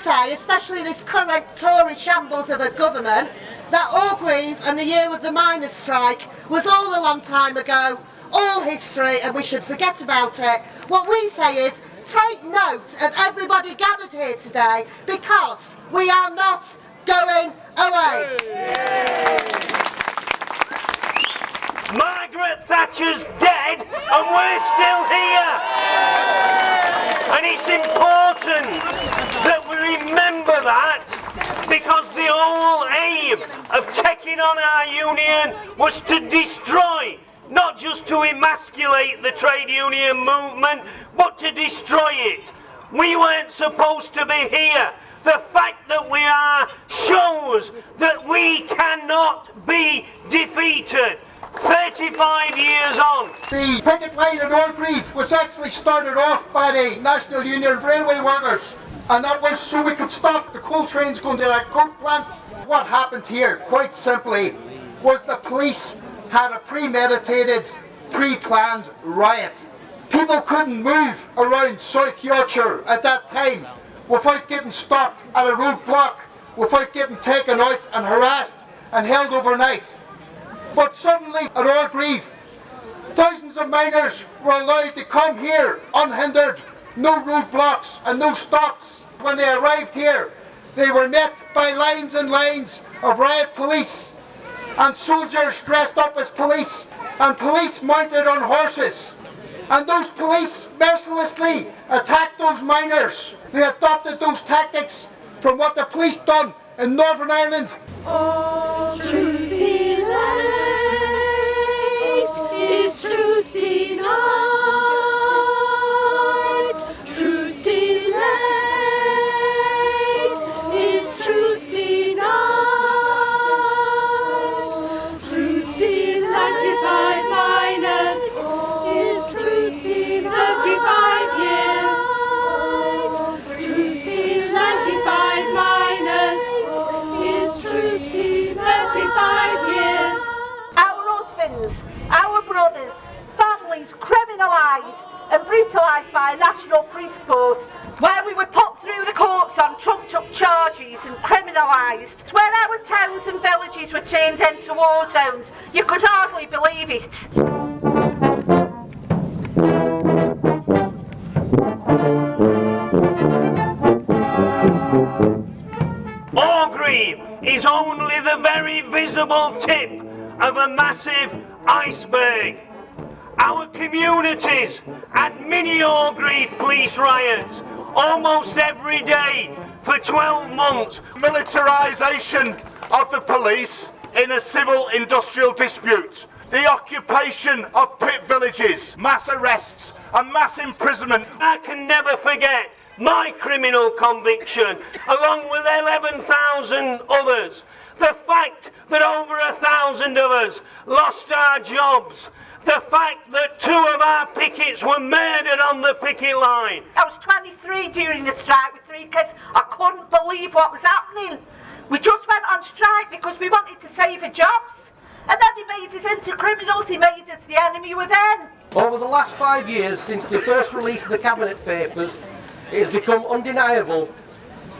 say, especially this current Tory shambles of a government, that Orgreave and the year of the miners' strike was all a long time ago, all history, and we should forget about it. What we say is, take note of everybody gathered here today, because we are not going away. Margaret Thatcher's dead and we're still here. And it's important that we remember that because the whole aim of taking on our union was to destroy, not just to emasculate the trade union movement, but to destroy it. We weren't supposed to be here. The fact that we are shows that we cannot be defeated. 35 years on. The picket line at Orgreave was actually started off by the National Union of Railway Workers and that was so we could stop the coal trains going to that coke plant. What happened here, quite simply, was the police had a premeditated, pre-planned riot. People couldn't move around South Yorkshire at that time without getting stopped at a roadblock, without getting taken out and harassed and held overnight. But suddenly at Orgreave, thousands of miners were allowed to come here unhindered, no roadblocks and no stops. When they arrived here, they were met by lines and lines of riot police and soldiers dressed up as police and police mounted on horses. And those police mercilessly attacked those miners. They adopted those tactics from what the police done in Northern Ireland. Oh, and brutalised by a national police force where we were put through the courts on trumped up charges and criminalised, where our towns and villages were turned into war zones. You could hardly believe it. Is only the very visible tip of a massive iceberg. Our communities had mini Orgreave police riots almost every day for 12 months. militarisation of the police in a civil industrial dispute, the occupation of pit villages, mass arrests and mass imprisonment. I can never forget my criminal conviction, along with 11,000 others. The fact that over a thousand of us lost our jobs. The fact that two of our pickets were murdered on the picket line. I was 23 during the strike with three kids. I couldn't believe what was happening. We just went on strike because we wanted to save our jobs. And then he made us into criminals, he made us the enemy within. Over the last five years, since the first release of the Cabinet Papers, it has become undeniable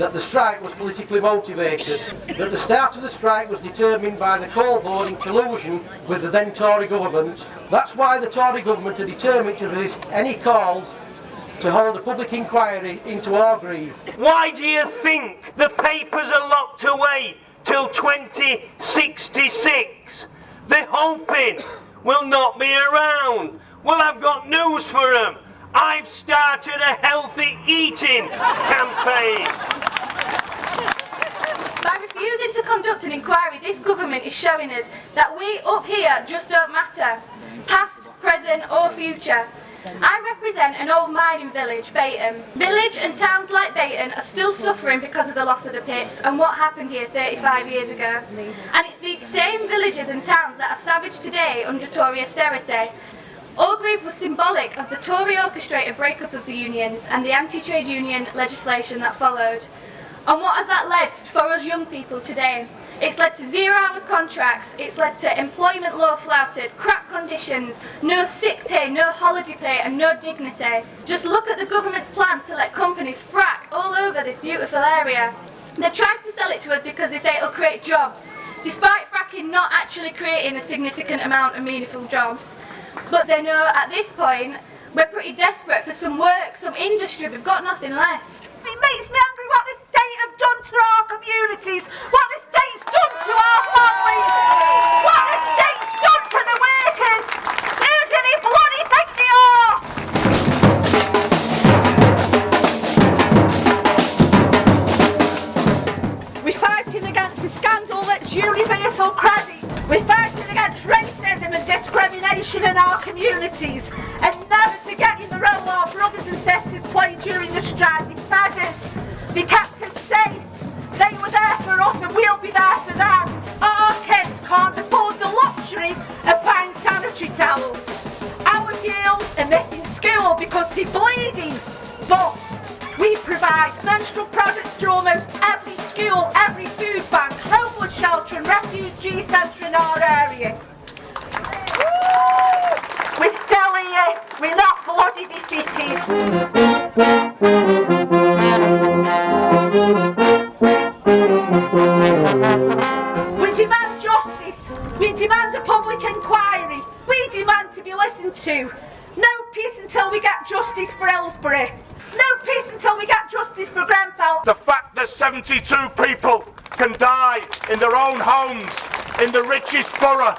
that the strike was politically motivated, that the start of the strike was determined by the coal board in collusion with the then Tory government. That's why the Tory government are determined to resist any calls to hold a public inquiry into Orgreave. Why do you think the papers are locked away till 2066? They're hoping we'll not be around. Well, I've got news for them. I've started a healthy eating campaign. To conduct an inquiry, this government is showing us that we up here just don't matter, past, present or future. I represent an old mining village, Bayton. Village and towns like Bayton are still suffering because of the loss of the pits and what happened here 35 years ago. And it's these same villages and towns that are savaged today under Tory austerity. Orgreave was symbolic of the Tory orchestrated breakup of the unions and the anti-trade union legislation that followed. And what has that led for us young people today? It's led to zero hours contracts, it's led to employment law flouted, crap conditions, no sick pay, no holiday pay and no dignity. Just look at the government's plan to let companies frack all over this beautiful area. They're trying to sell it to us because they say it'll create jobs, despite fracking not actually creating a significant amount of meaningful jobs. But they know at this point we're pretty desperate for some work, some industry, we've got nothing left. It makes me angry what have done to our communities, what this state's done to our families, in our area. We're still here. We're not bloody defeated. We demand justice. We demand a public inquiry. We demand to be listened to. No peace until we get justice for Hillsborough. No peace until we get justice for Grenfell. The fact that 72 people can die in their own homes, in the richest borough,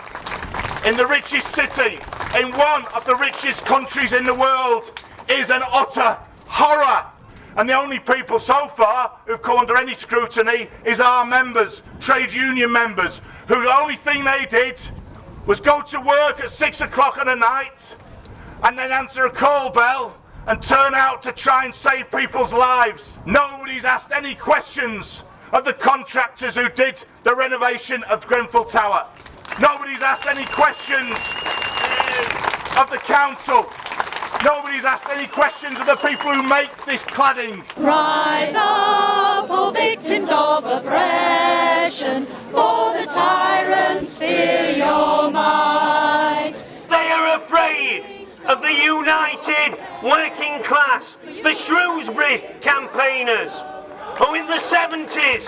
in the richest city, in one of the richest countries in the world, is an utter horror. And the only people so far who've come under any scrutiny is our members, trade union members, who the only thing they did was go to work at six o'clock on a night and then answer a call bell and turn out to try and save people's lives. Nobody's asked any questions of the contractors who did the renovation of Grenfell Tower. Nobody's asked any questions of the council. Nobody's asked any questions of the people who make this cladding. Rise up, all victims of oppression, for the tyrants fear your might. They are afraid of the united working class, the Shrewsbury campaigners, who in the 70s,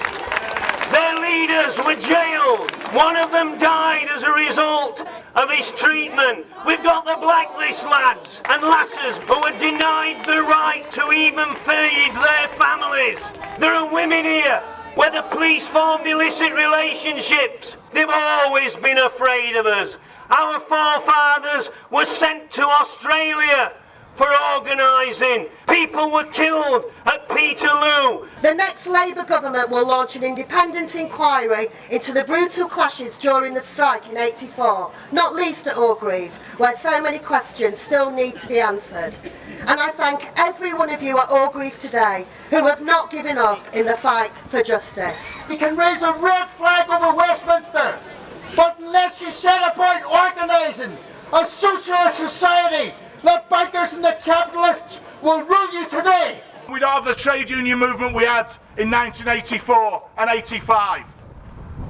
their leaders were jailed. One of them died as a result of his treatment. We've got the blacklist lads and lasses who are denied the right to even feed their families. There are women here where the police formed illicit relationships. They've always been afraid of us. Our forefathers were sent to Australia for organising. People were killed at Peterloo. The next Labour government will launch an independent inquiry into the brutal clashes during the strike in 84, not least at Orgreave, where so many questions still need to be answered. And I thank every one of you at Orgreave today who have not given up in the fight for justice. You can raise a red flag over Westminster, but unless you set about organising a socialist society, the bankers and the capitalists will rule you today. We don't have the trade union movement we had in 1984 and 85.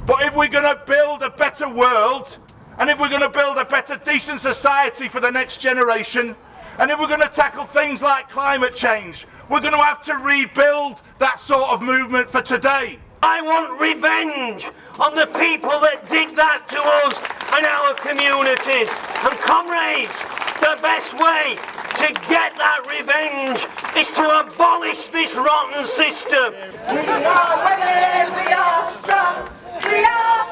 But if we're going to build a better world, and if we're going to build a better decent society for the next generation, and if we're going to tackle things like climate change, we're going to have to rebuild that sort of movement for today. I want revenge on the people that did that to us and our communities. And comrades, the best way to get that revenge is to abolish this rotten system. We are women, we are strong, we are